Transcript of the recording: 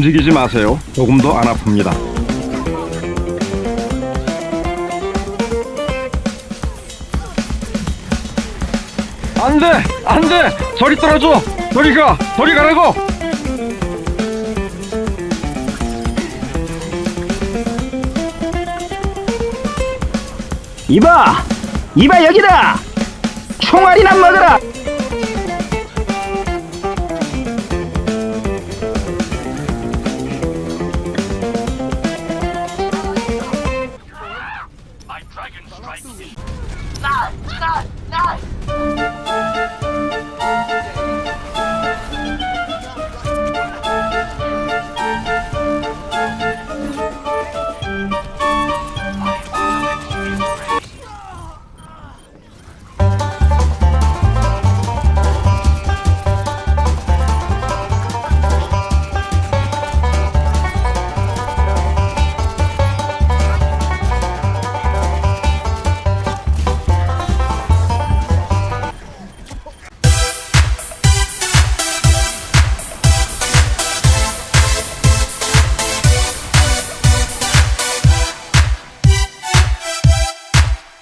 움직이지 마세요. 조금도 안 아픕니다. 안 돼! 안 돼! 저리 떨어져! 저리 가! 저리 가라고! 이봐! 이봐 여기다! 총알이나 먹어라! 나! 나! 나!